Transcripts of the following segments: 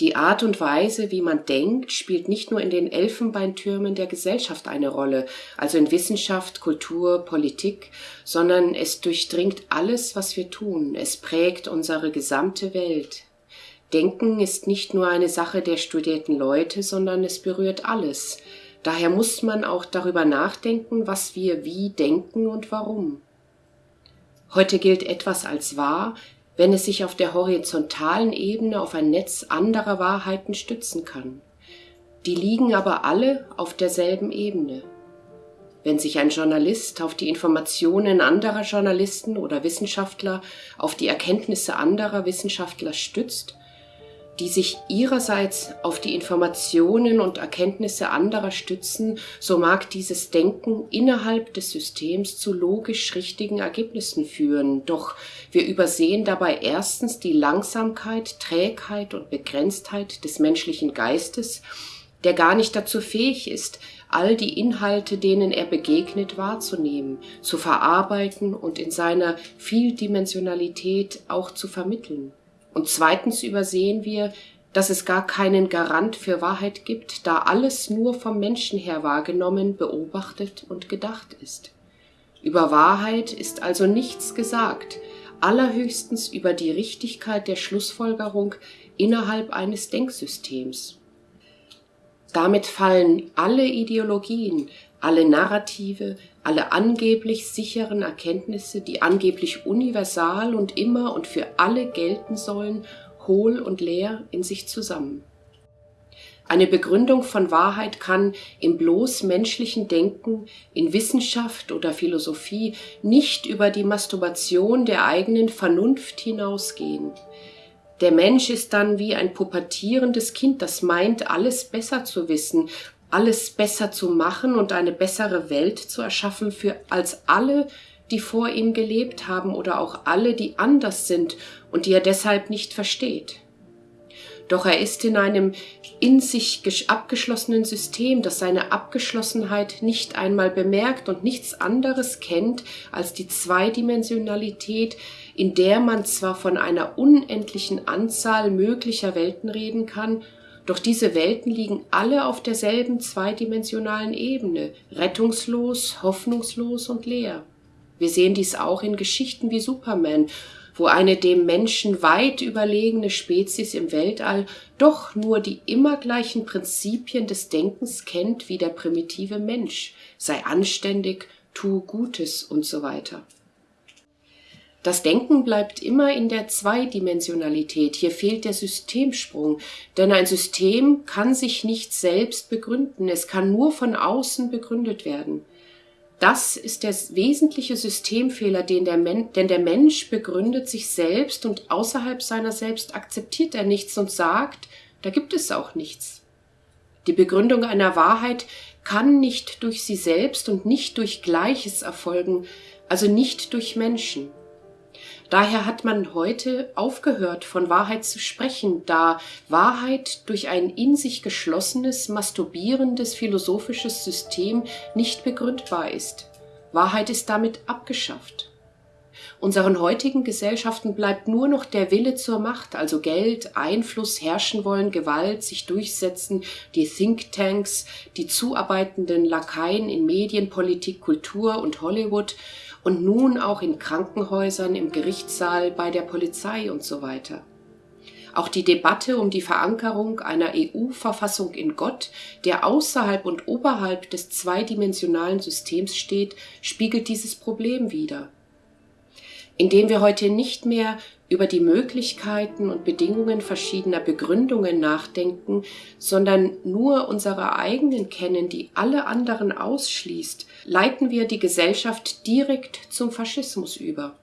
Die Art und Weise, wie man denkt, spielt nicht nur in den Elfenbeintürmen der Gesellschaft eine Rolle, also in Wissenschaft, Kultur, Politik, sondern es durchdringt alles, was wir tun. Es prägt unsere gesamte Welt. Denken ist nicht nur eine Sache der studierten Leute, sondern es berührt alles. Daher muss man auch darüber nachdenken, was wir wie denken und warum. Heute gilt etwas als wahr, wenn es sich auf der horizontalen Ebene auf ein Netz anderer Wahrheiten stützen kann. Die liegen aber alle auf derselben Ebene. Wenn sich ein Journalist auf die Informationen anderer Journalisten oder Wissenschaftler, auf die Erkenntnisse anderer Wissenschaftler stützt, die sich ihrerseits auf die Informationen und Erkenntnisse anderer stützen, so mag dieses Denken innerhalb des Systems zu logisch richtigen Ergebnissen führen. Doch wir übersehen dabei erstens die Langsamkeit, Trägheit und Begrenztheit des menschlichen Geistes, der gar nicht dazu fähig ist, all die Inhalte, denen er begegnet, wahrzunehmen, zu verarbeiten und in seiner Vieldimensionalität auch zu vermitteln. Und zweitens übersehen wir, dass es gar keinen Garant für Wahrheit gibt, da alles nur vom Menschen her wahrgenommen, beobachtet und gedacht ist. Über Wahrheit ist also nichts gesagt, allerhöchstens über die Richtigkeit der Schlussfolgerung innerhalb eines Denksystems. Damit fallen alle Ideologien, alle Narrative, alle angeblich sicheren Erkenntnisse, die angeblich universal und immer und für alle gelten sollen, hohl und leer in sich zusammen. Eine Begründung von Wahrheit kann im bloß menschlichen Denken, in Wissenschaft oder Philosophie nicht über die Masturbation der eigenen Vernunft hinausgehen. Der Mensch ist dann wie ein pubertierendes Kind, das meint, alles besser zu wissen, alles besser zu machen und eine bessere Welt zu erschaffen für als alle, die vor ihm gelebt haben oder auch alle, die anders sind und die er deshalb nicht versteht. Doch er ist in einem in sich abgeschlossenen System, das seine Abgeschlossenheit nicht einmal bemerkt und nichts anderes kennt als die Zweidimensionalität, in der man zwar von einer unendlichen Anzahl möglicher Welten reden kann, doch diese Welten liegen alle auf derselben zweidimensionalen Ebene, rettungslos, hoffnungslos und leer. Wir sehen dies auch in Geschichten wie Superman, wo eine dem Menschen weit überlegene Spezies im Weltall doch nur die immer gleichen Prinzipien des Denkens kennt wie der primitive Mensch, sei anständig, tu Gutes und so weiter. Das Denken bleibt immer in der Zweidimensionalität. Hier fehlt der Systemsprung, denn ein System kann sich nicht selbst begründen. Es kann nur von außen begründet werden. Das ist der wesentliche Systemfehler, den der Men denn der Mensch begründet sich selbst und außerhalb seiner selbst akzeptiert er nichts und sagt, da gibt es auch nichts. Die Begründung einer Wahrheit kann nicht durch sie selbst und nicht durch Gleiches erfolgen, also nicht durch Menschen. Daher hat man heute aufgehört, von Wahrheit zu sprechen, da Wahrheit durch ein in sich geschlossenes, masturbierendes philosophisches System nicht begründbar ist. Wahrheit ist damit abgeschafft. Unseren heutigen Gesellschaften bleibt nur noch der Wille zur Macht, also Geld, Einfluss, herrschen wollen, Gewalt, sich durchsetzen, die Thinktanks, die zuarbeitenden Lakaien in Medien, Politik, Kultur und Hollywood und nun auch in Krankenhäusern, im Gerichtssaal, bei der Polizei und so weiter. Auch die Debatte um die Verankerung einer EU-Verfassung in Gott, der außerhalb und oberhalb des zweidimensionalen Systems steht, spiegelt dieses Problem wider indem wir heute nicht mehr über die Möglichkeiten und Bedingungen verschiedener Begründungen nachdenken, sondern nur unsere eigenen kennen, die alle anderen ausschließt, leiten wir die Gesellschaft direkt zum Faschismus über.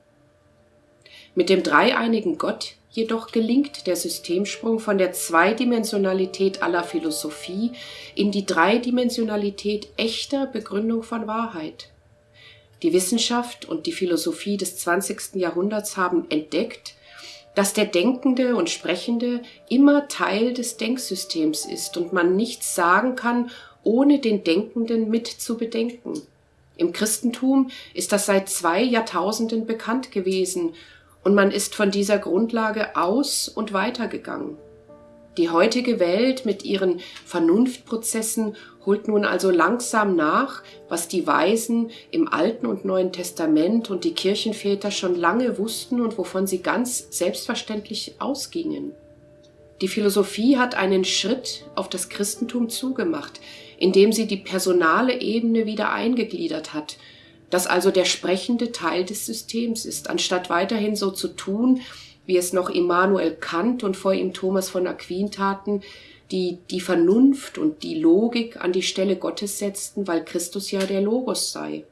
Mit dem dreieinigen Gott jedoch gelingt der Systemsprung von der Zweidimensionalität aller Philosophie in die Dreidimensionalität echter Begründung von Wahrheit. Die Wissenschaft und die Philosophie des 20. Jahrhunderts haben entdeckt, dass der Denkende und Sprechende immer Teil des Denksystems ist und man nichts sagen kann, ohne den Denkenden mit zu bedenken. Im Christentum ist das seit zwei Jahrtausenden bekannt gewesen und man ist von dieser Grundlage aus und weitergegangen. Die heutige Welt mit ihren Vernunftprozessen holt nun also langsam nach, was die Weisen im Alten und Neuen Testament und die Kirchenväter schon lange wussten und wovon sie ganz selbstverständlich ausgingen. Die Philosophie hat einen Schritt auf das Christentum zugemacht, indem sie die personale Ebene wieder eingegliedert hat, das also der sprechende Teil des Systems ist, anstatt weiterhin so zu tun, wie es noch Immanuel Kant und vor ihm Thomas von Aquin taten, die die Vernunft und die Logik an die Stelle Gottes setzten, weil Christus ja der Logos sei.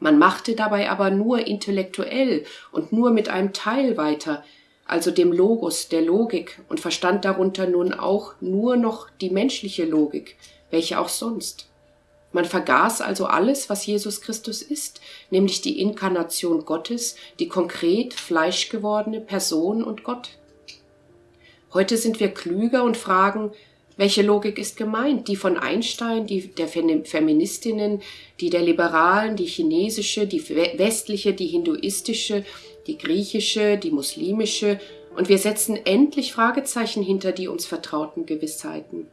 Man machte dabei aber nur intellektuell und nur mit einem Teil weiter, also dem Logos, der Logik, und verstand darunter nun auch nur noch die menschliche Logik, welche auch sonst. Man vergaß also alles, was Jesus Christus ist, nämlich die Inkarnation Gottes, die konkret fleischgewordene Person und Gott. Heute sind wir klüger und fragen, welche Logik ist gemeint? Die von Einstein, die der Feministinnen, die der Liberalen, die chinesische, die westliche, die hinduistische, die griechische, die muslimische, und wir setzen endlich Fragezeichen hinter die uns vertrauten Gewissheiten.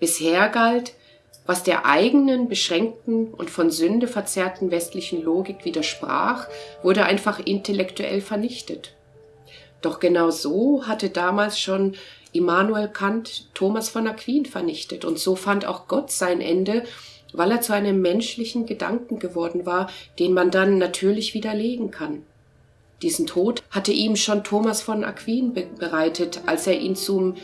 Bisher galt, was der eigenen, beschränkten und von Sünde verzerrten westlichen Logik widersprach, wurde einfach intellektuell vernichtet. Doch genau so hatte damals schon Immanuel Kant Thomas von Aquin vernichtet, und so fand auch Gott sein Ende, weil er zu einem menschlichen Gedanken geworden war, den man dann natürlich widerlegen kann. Diesen Tod hatte ihm schon Thomas von Aquin bereitet, als er ihn zum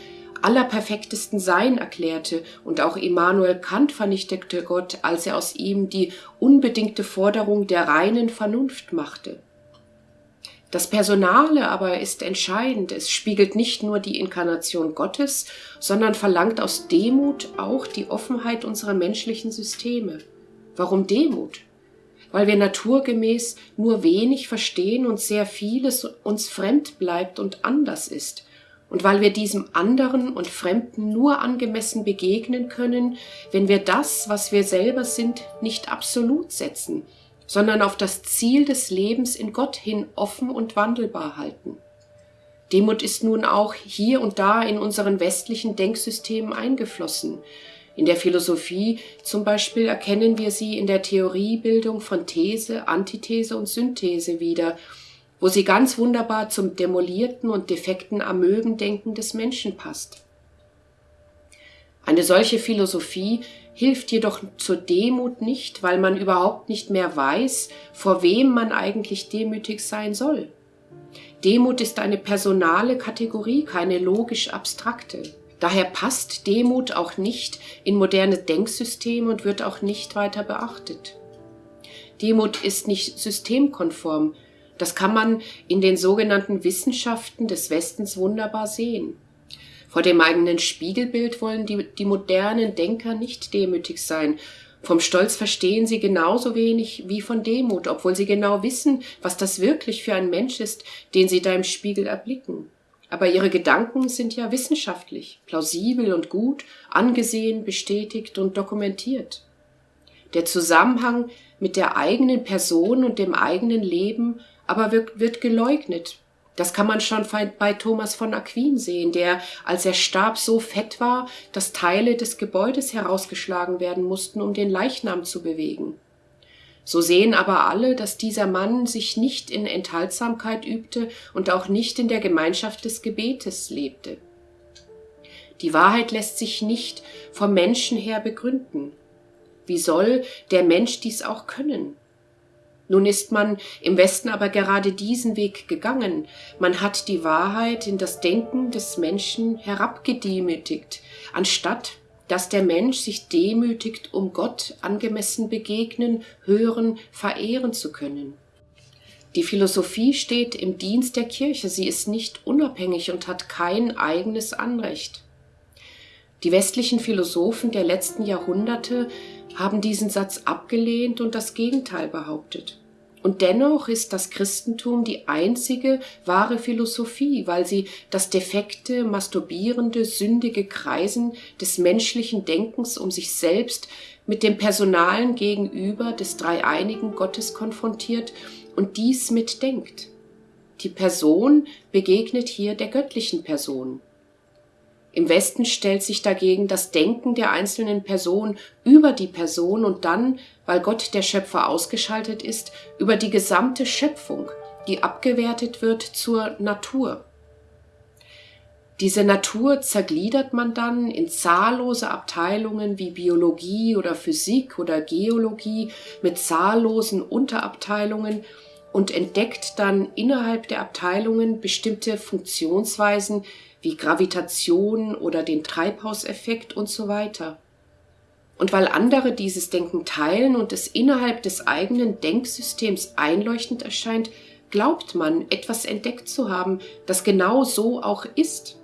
allerperfektesten Sein erklärte, und auch Immanuel Kant vernichtete Gott, als er aus ihm die unbedingte Forderung der reinen Vernunft machte. Das Personale aber ist entscheidend. Es spiegelt nicht nur die Inkarnation Gottes, sondern verlangt aus Demut auch die Offenheit unserer menschlichen Systeme. Warum Demut? Weil wir naturgemäß nur wenig verstehen und sehr vieles uns fremd bleibt und anders ist und weil wir diesem anderen und Fremden nur angemessen begegnen können, wenn wir das, was wir selber sind, nicht absolut setzen, sondern auf das Ziel des Lebens in Gott hin offen und wandelbar halten. Demut ist nun auch hier und da in unseren westlichen Denksystemen eingeflossen. In der Philosophie zum Beispiel erkennen wir sie in der Theoriebildung von These, Antithese und Synthese wieder, wo sie ganz wunderbar zum demolierten und defekten Amöbendenken des Menschen passt. Eine solche Philosophie hilft jedoch zur Demut nicht, weil man überhaupt nicht mehr weiß, vor wem man eigentlich demütig sein soll. Demut ist eine personale Kategorie, keine logisch abstrakte. Daher passt Demut auch nicht in moderne Denksysteme und wird auch nicht weiter beachtet. Demut ist nicht systemkonform, das kann man in den sogenannten Wissenschaften des Westens wunderbar sehen. Vor dem eigenen Spiegelbild wollen die, die modernen Denker nicht demütig sein. Vom Stolz verstehen sie genauso wenig wie von Demut, obwohl sie genau wissen, was das wirklich für ein Mensch ist, den sie da im Spiegel erblicken. Aber ihre Gedanken sind ja wissenschaftlich, plausibel und gut, angesehen, bestätigt und dokumentiert. Der Zusammenhang mit der eigenen Person und dem eigenen Leben aber wird, wird geleugnet. Das kann man schon bei Thomas von Aquin sehen, der, als er starb, so fett war, dass Teile des Gebäudes herausgeschlagen werden mussten, um den Leichnam zu bewegen. So sehen aber alle, dass dieser Mann sich nicht in Enthaltsamkeit übte und auch nicht in der Gemeinschaft des Gebetes lebte. Die Wahrheit lässt sich nicht vom Menschen her begründen. Wie soll der Mensch dies auch können? Nun ist man im Westen aber gerade diesen Weg gegangen. Man hat die Wahrheit in das Denken des Menschen herabgedemütigt, anstatt dass der Mensch sich demütigt, um Gott angemessen begegnen, hören, verehren zu können. Die Philosophie steht im Dienst der Kirche, sie ist nicht unabhängig und hat kein eigenes Anrecht. Die westlichen Philosophen der letzten Jahrhunderte haben diesen Satz abgelehnt und das Gegenteil behauptet. Und dennoch ist das Christentum die einzige wahre Philosophie, weil sie das defekte, masturbierende, sündige Kreisen des menschlichen Denkens um sich selbst mit dem personalen Gegenüber des dreieinigen Gottes konfrontiert und dies mitdenkt. Die Person begegnet hier der göttlichen Person. Im Westen stellt sich dagegen das Denken der einzelnen Person über die Person und dann, weil Gott der Schöpfer ausgeschaltet ist, über die gesamte Schöpfung, die abgewertet wird zur Natur. Diese Natur zergliedert man dann in zahllose Abteilungen wie Biologie oder Physik oder Geologie mit zahllosen Unterabteilungen und entdeckt dann innerhalb der Abteilungen bestimmte Funktionsweisen, wie Gravitation oder den Treibhauseffekt und so weiter. Und weil andere dieses Denken teilen und es innerhalb des eigenen Denksystems einleuchtend erscheint, glaubt man, etwas entdeckt zu haben, das genau so auch ist.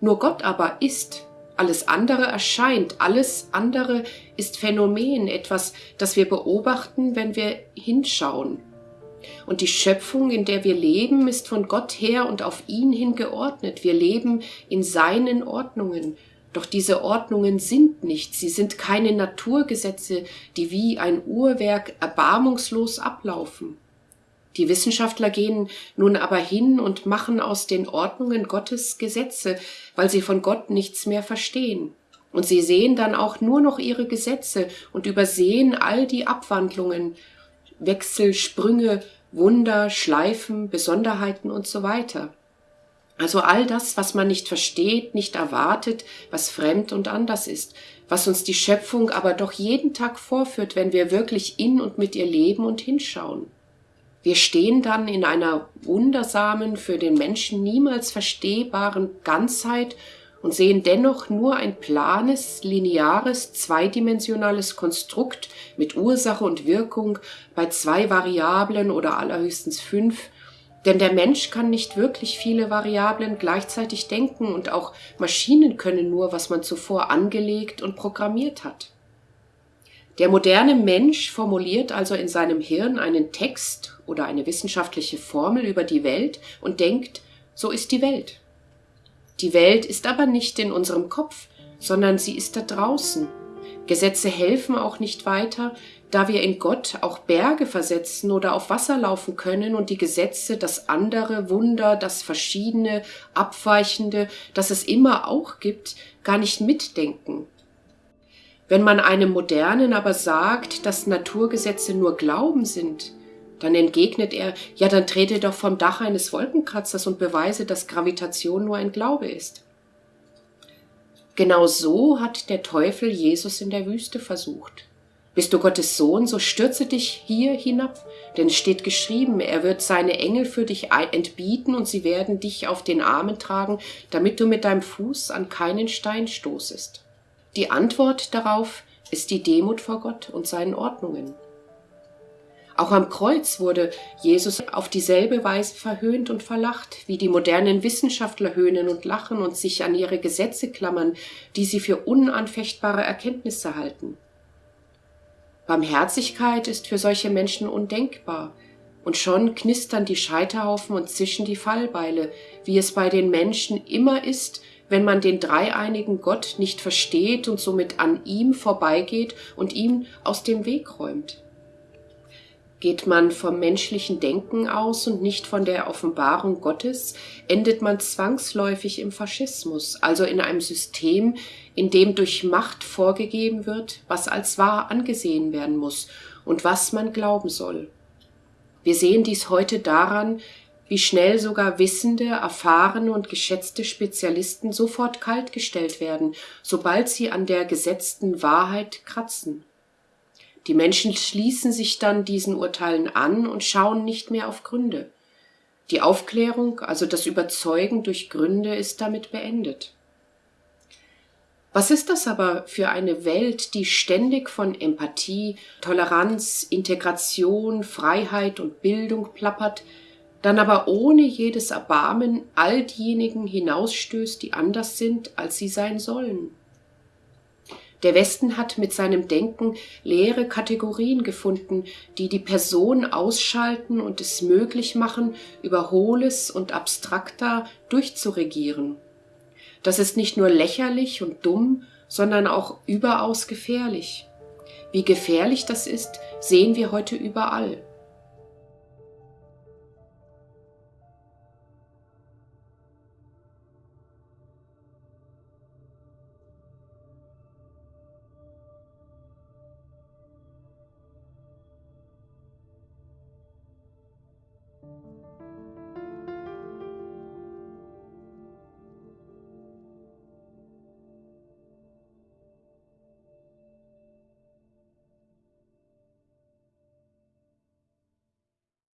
Nur Gott aber ist, alles andere erscheint, alles andere ist Phänomen, etwas, das wir beobachten, wenn wir hinschauen. Und die Schöpfung, in der wir leben, ist von Gott her und auf ihn hin geordnet. Wir leben in seinen Ordnungen. Doch diese Ordnungen sind nicht, sie sind keine Naturgesetze, die wie ein Uhrwerk erbarmungslos ablaufen. Die Wissenschaftler gehen nun aber hin und machen aus den Ordnungen Gottes Gesetze, weil sie von Gott nichts mehr verstehen. Und sie sehen dann auch nur noch ihre Gesetze und übersehen all die Abwandlungen, Wechsel, Sprünge, Wunder, Schleifen, Besonderheiten und so weiter. Also all das, was man nicht versteht, nicht erwartet, was fremd und anders ist, was uns die Schöpfung aber doch jeden Tag vorführt, wenn wir wirklich in und mit ihr leben und hinschauen. Wir stehen dann in einer wundersamen, für den Menschen niemals verstehbaren Ganzheit und sehen dennoch nur ein planes, lineares, zweidimensionales Konstrukt mit Ursache und Wirkung bei zwei Variablen oder allerhöchstens fünf, denn der Mensch kann nicht wirklich viele Variablen gleichzeitig denken und auch Maschinen können nur, was man zuvor angelegt und programmiert hat. Der moderne Mensch formuliert also in seinem Hirn einen Text oder eine wissenschaftliche Formel über die Welt und denkt, so ist die Welt. Die Welt ist aber nicht in unserem Kopf, sondern sie ist da draußen. Gesetze helfen auch nicht weiter, da wir in Gott auch Berge versetzen oder auf Wasser laufen können und die Gesetze, das andere Wunder, das Verschiedene, Abweichende, das es immer auch gibt, gar nicht mitdenken. Wenn man einem Modernen aber sagt, dass Naturgesetze nur Glauben sind, dann entgegnet er, ja, dann trete doch vom Dach eines Wolkenkratzers und beweise, dass Gravitation nur ein Glaube ist. Genau so hat der Teufel Jesus in der Wüste versucht. Bist du Gottes Sohn, so stürze dich hier hinab, denn es steht geschrieben, er wird seine Engel für dich entbieten und sie werden dich auf den Armen tragen, damit du mit deinem Fuß an keinen Stein stoßest. Die Antwort darauf ist die Demut vor Gott und seinen Ordnungen. Auch am Kreuz wurde Jesus auf dieselbe Weise verhöhnt und verlacht, wie die modernen Wissenschaftler höhnen und lachen und sich an ihre Gesetze klammern, die sie für unanfechtbare Erkenntnisse halten. Barmherzigkeit ist für solche Menschen undenkbar, und schon knistern die Scheiterhaufen und zischen die Fallbeile, wie es bei den Menschen immer ist, wenn man den dreieinigen Gott nicht versteht und somit an ihm vorbeigeht und ihm aus dem Weg räumt. Geht man vom menschlichen Denken aus und nicht von der Offenbarung Gottes, endet man zwangsläufig im Faschismus, also in einem System, in dem durch Macht vorgegeben wird, was als wahr angesehen werden muss und was man glauben soll. Wir sehen dies heute daran, wie schnell sogar wissende, erfahrene und geschätzte Spezialisten sofort kaltgestellt werden, sobald sie an der gesetzten Wahrheit kratzen. Die Menschen schließen sich dann diesen Urteilen an und schauen nicht mehr auf Gründe. Die Aufklärung, also das Überzeugen durch Gründe, ist damit beendet. Was ist das aber für eine Welt, die ständig von Empathie, Toleranz, Integration, Freiheit und Bildung plappert, dann aber ohne jedes Erbarmen all diejenigen hinausstößt, die anders sind, als sie sein sollen? Der Westen hat mit seinem Denken leere Kategorien gefunden, die die Person ausschalten und es möglich machen, über Hohles und Abstrakter durchzuregieren. Das ist nicht nur lächerlich und dumm, sondern auch überaus gefährlich. Wie gefährlich das ist, sehen wir heute überall.